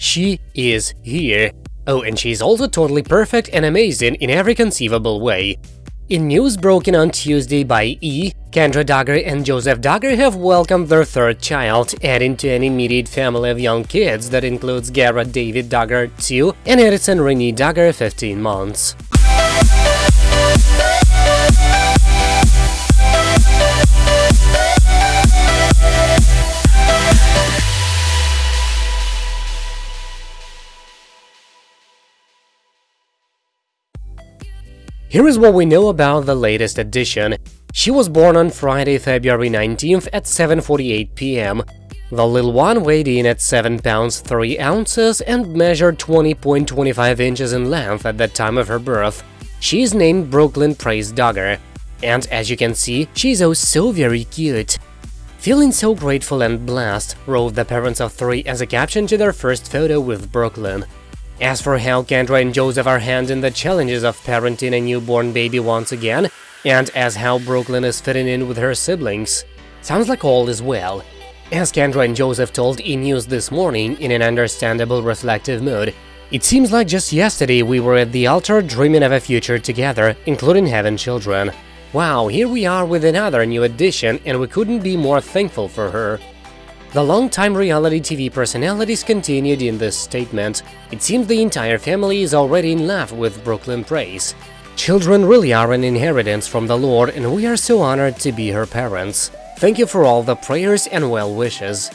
She is here. Oh, and she's also totally perfect and amazing in every conceivable way. In news broken on Tuesday by E, Kendra Duggar and Joseph Duggar have welcomed their third child, adding to an immediate family of young kids that includes Garrett David Duggar, 2, and Edison Renee Duggar, 15 months. Here is what we know about the latest edition. She was born on Friday, February 19th at 7.48 pm. The little one weighed in at 7 pounds 3 ounces and measured 20.25 inches in length at the time of her birth. She is named Brooklyn Praise Duggar. And as you can see, she's oh so very cute. Feeling so grateful and blessed, wrote the parents of three as a caption to their first photo with Brooklyn. As for how Kendra and Joseph are handling the challenges of parenting a newborn baby once again, and as how Brooklyn is fitting in with her siblings, sounds like all is well. As Kendra and Joseph told E! News this morning in an understandable reflective mood, it seems like just yesterday we were at the altar dreaming of a future together, including having children. Wow, here we are with another new addition and we couldn't be more thankful for her. The long-time reality TV personalities continued in this statement. It seems the entire family is already in love with Brooklyn Praise. Children really are an inheritance from the Lord and we are so honored to be her parents. Thank you for all the prayers and well wishes.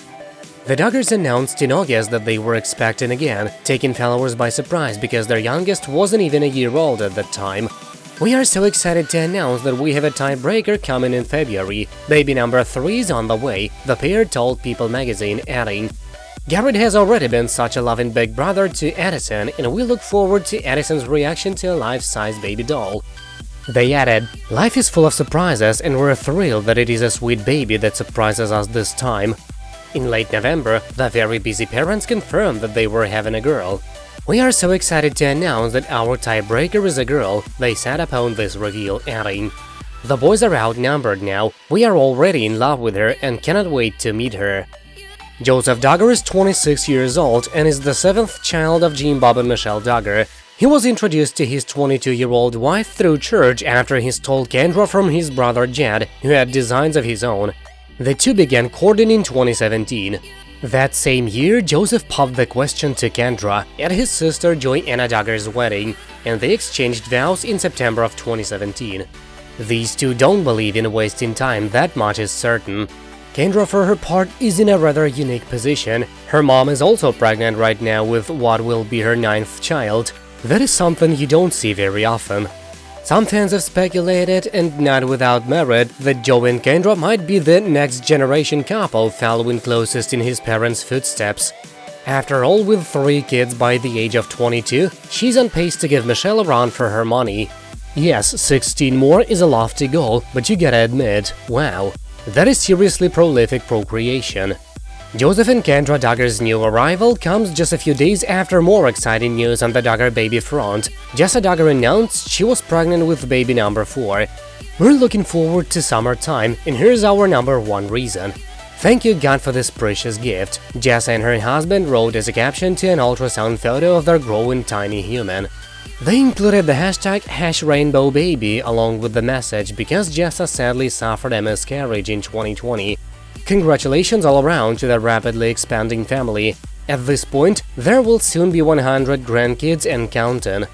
The Duggars announced in August that they were expecting again, taking followers by surprise because their youngest wasn't even a year old at that time. We are so excited to announce that we have a tiebreaker coming in February. Baby number 3 is on the way, the pair told People magazine, adding, Garrett has already been such a loving big brother to Edison, and we look forward to Edison's reaction to a life-size baby doll. They added, Life is full of surprises, and we're thrilled that it is a sweet baby that surprises us this time. In late November, the very busy parents confirmed that they were having a girl. We are so excited to announce that our tiebreaker is a girl, they said upon this reveal, adding, The boys are outnumbered now, we are already in love with her and cannot wait to meet her. Joseph Duggar is 26 years old and is the seventh child of Jim Bob and Michelle Duggar. He was introduced to his 22-year-old wife through church after he stole Kendra from his brother Jed, who had designs of his own. The two began courting in 2017. That same year, Joseph popped the question to Kendra at his sister Joy Anna Duggar's wedding, and they exchanged vows in September of 2017. These two don't believe in wasting time, that much is certain. Kendra, for her part, is in a rather unique position. Her mom is also pregnant right now with what will be her ninth child. That is something you don't see very often. Some fans have speculated, and not without merit, that Joe and Kendra might be the next generation couple following closest in his parents' footsteps. After all, with three kids by the age of 22, she's on pace to give Michelle a run for her money. Yes, 16 more is a lofty goal, but you gotta admit, wow, that is seriously prolific procreation. Joseph and Kendra Duggar's new arrival comes just a few days after more exciting news on the Duggar baby front. Jessa Duggar announced she was pregnant with baby number 4. We're looking forward to summertime, and here's our number one reason. Thank you God for this precious gift, Jessa and her husband wrote as a caption to an ultrasound photo of their growing tiny human. They included the hashtag HashRainbowBaby along with the message because Jessa sadly suffered a miscarriage in 2020 Congratulations all around to the rapidly expanding family. At this point, there will soon be 100 grandkids and counting.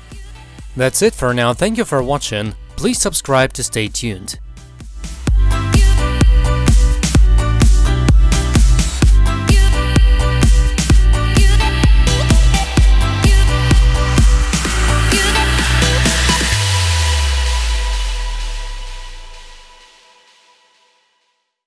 That's it for now, thank you for watching, please subscribe to stay tuned.